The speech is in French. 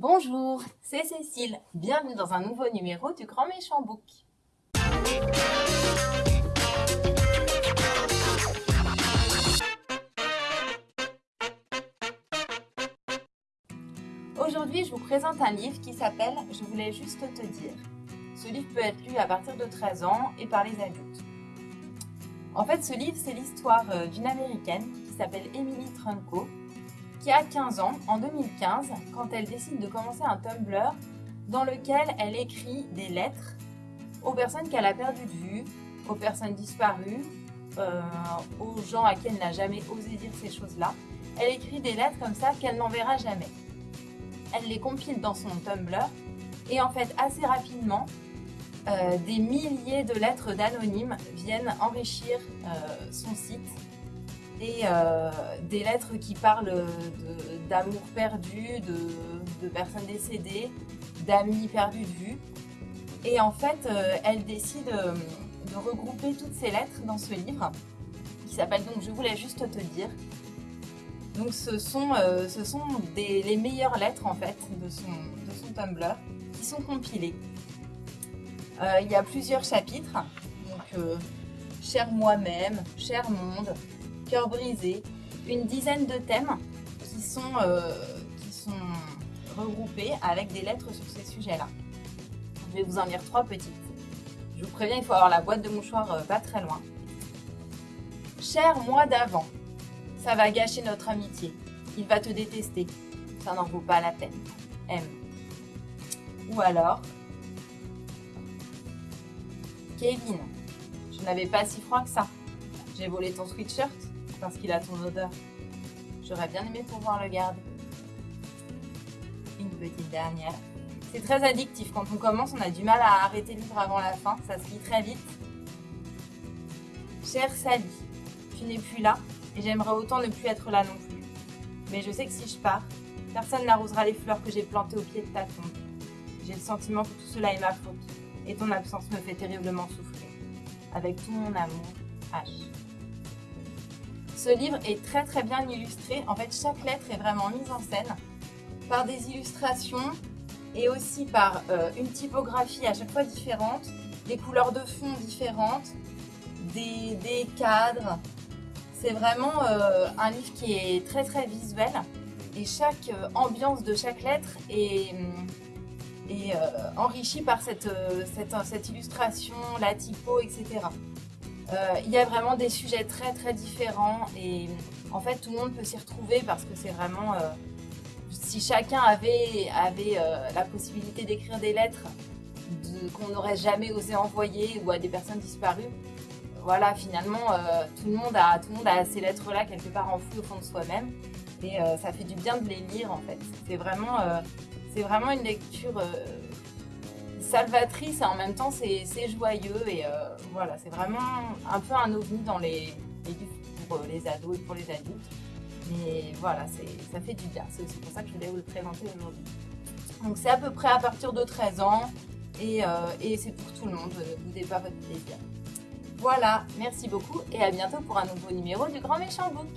Bonjour, c'est Cécile. Bienvenue dans un nouveau numéro du Grand Méchant Book. Aujourd'hui, je vous présente un livre qui s'appelle « Je voulais juste te dire ». Ce livre peut être lu à partir de 13 ans et par les adultes. En fait, ce livre, c'est l'histoire euh, d'une Américaine qui s'appelle Emily Trunco, qui a 15 ans en 2015 quand elle décide de commencer un Tumblr dans lequel elle écrit des lettres aux personnes qu'elle a perdues de vue, aux personnes disparues, euh, aux gens à qui elle n'a jamais osé dire ces choses-là. Elle écrit des lettres comme ça qu'elle n'enverra jamais. Elle les compile dans son Tumblr et en fait assez rapidement, euh, des milliers de lettres d'anonymes viennent enrichir euh, son site et euh, des lettres qui parlent d'amour perdu, de, personnes décédées, d'amis perdus de vue. Et en fait, elle décide de regrouper toutes ces lettres dans ce livre qui s'appelle donc « Je voulais juste te dire ». Donc ce sont, ce sont les meilleures lettres en fait de son, de son Tumblr qui sont compilées. Euh, il y a plusieurs chapitres. Donc, euh, Cher moi-même, Cher monde, Cœur brisé, une dizaine de thèmes qui sont, euh, qui sont regroupés avec des lettres sur ces sujets-là. Je vais vous en lire trois petites. Je vous préviens, il faut avoir la boîte de mouchoirs pas très loin. Cher moi d'avant, ça va gâcher notre amitié. Il va te détester. Ça n'en vaut pas la peine. M. Ou alors, Kevin, je n'avais pas si froid que ça. J'ai volé ton sweatshirt parce qu'il a ton odeur. J'aurais bien aimé pouvoir le garder. Une petite dernière. C'est très addictif. Quand on commence, on a du mal à arrêter le livre avant la fin. Ça se lit très vite. Chère Sally, tu n'es plus là et j'aimerais autant ne plus être là non plus. Mais je sais que si je pars, personne n'arrosera les fleurs que j'ai plantées au pied de ta tombe. J'ai le sentiment que tout cela est ma faute et ton absence me fait terriblement souffrir. Avec tout mon amour, H. Ce livre est très très bien illustré. En fait, chaque lettre est vraiment mise en scène par des illustrations et aussi par euh, une typographie à chaque fois différente, des couleurs de fond différentes, des, cadres. C'est vraiment euh, un livre qui est très très visuel et chaque euh, ambiance de chaque lettre est hum, et euh, enrichi par cette, cette, illustration, la typo, etc. Euh, il y a vraiment des sujets très très différents et en fait tout le monde peut s'y retrouver parce que c'est vraiment... si chacun avait, avait la possibilité d'écrire des lettres qu'on n'aurait jamais osé envoyer ou à des personnes disparues, voilà, finalement, tout, le monde a, tout le monde a ces lettres-là quelque part enfouies au fond de soi-même. Et ça fait du bien de les lire, en fait. C'est vraiment c'est vraiment une lecture euh, salvatrice et en même temps c'est joyeux et euh, voilà, c'est vraiment un peu un ovni dans les, livres pour euh, les ados et pour les adultes. Mais voilà, ça fait du bien, c'est aussi pour ça que je voulais vous le présenter aujourd'hui. Donc c'est à peu près à partir de 13 ans et, et c'est pour tout le monde, ne boudez pas votre plaisir. Voilà, merci beaucoup et à bientôt pour un nouveau numéro du Grand Méchant Book.